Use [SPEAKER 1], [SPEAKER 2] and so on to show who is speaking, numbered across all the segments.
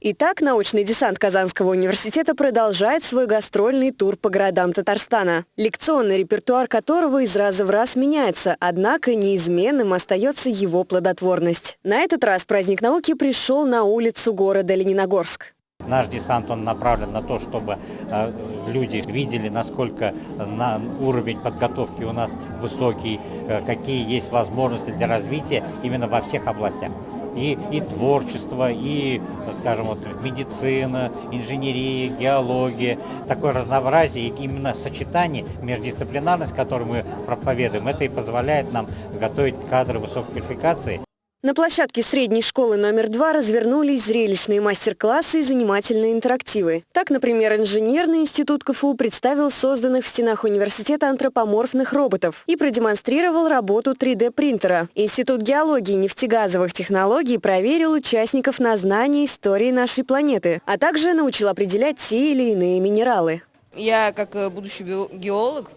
[SPEAKER 1] Итак, научный десант Казанского университета продолжает свой гастрольный тур по городам Татарстана, лекционный репертуар которого из раза в раз меняется, однако неизменным остается его плодотворность. На этот раз праздник науки пришел на улицу города Лениногорск.
[SPEAKER 2] Наш десант он направлен на то, чтобы э, люди видели, насколько на уровень подготовки у нас высокий, э, какие есть возможности для развития именно во всех областях и, и творчество, и, скажем, вот, медицина, инженерия, геология. Такое разнообразие и именно сочетание, междисциплинарность, которую мы проповедуем, это и позволяет нам готовить кадры высокой квалификации.
[SPEAKER 1] На площадке средней школы номер два развернулись зрелищные мастер-классы и занимательные интерактивы. Так, например, инженерный институт КФУ представил созданных в стенах университета антропоморфных роботов и продемонстрировал работу 3D-принтера. Институт геологии и нефтегазовых технологий проверил участников на знание истории нашей планеты, а также научил определять те или иные минералы.
[SPEAKER 3] Я, как э, будущий геолог,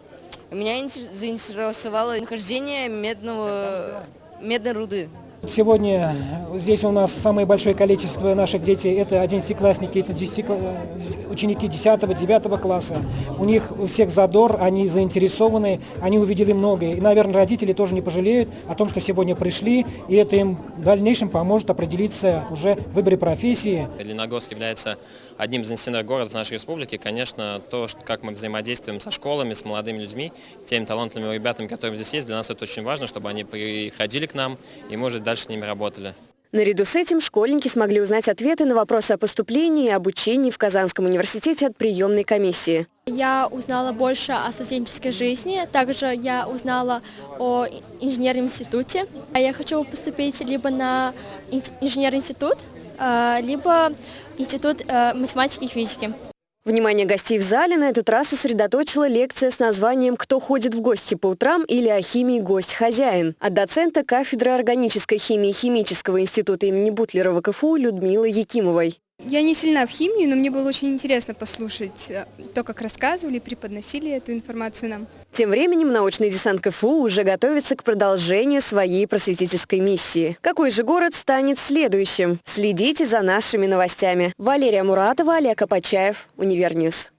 [SPEAKER 3] меня заинтересовало нахождение медного, медной руды.
[SPEAKER 4] Сегодня здесь у нас самое большое количество наших детей, это одиннадцатиклассники, это 10, ученики 10-9 класса. У них у всех задор, они заинтересованы, они увидели многое. И, наверное, родители тоже не пожалеют о том, что сегодня пришли, и это им в дальнейшем поможет определиться уже в выборе профессии.
[SPEAKER 5] Лениногорск является одним из институтных городов нашей республики. Конечно, то, как мы взаимодействуем со школами, с молодыми людьми, теми талантливыми ребятами, которые здесь есть, для нас это очень важно, чтобы они приходили к нам и, может, дальше с ними работали.
[SPEAKER 1] Наряду с этим школьники смогли узнать ответы на вопросы о поступлении и обучении в Казанском университете от приемной комиссии.
[SPEAKER 6] Я узнала больше о студенческой жизни, также я узнала о инженерном институте. Я хочу поступить либо на инженерный институт, а, либо институт э, математики и физики.
[SPEAKER 1] Внимание гостей в зале на этот раз сосредоточила лекция с названием «Кто ходит в гости по утрам» или «О химии гость-хозяин» от доцента кафедры органической химии Химического института имени Бутлерова КФУ Людмилы Якимовой.
[SPEAKER 7] Я не сильна в химии, но мне было очень интересно послушать э, то, как рассказывали, преподносили эту информацию нам.
[SPEAKER 1] Тем временем научный десант КФУ уже готовится к продолжению своей просветительской миссии. Какой же город станет следующим? Следите за нашими новостями. Валерия Муратова, Олег Апачаев, Универньюз.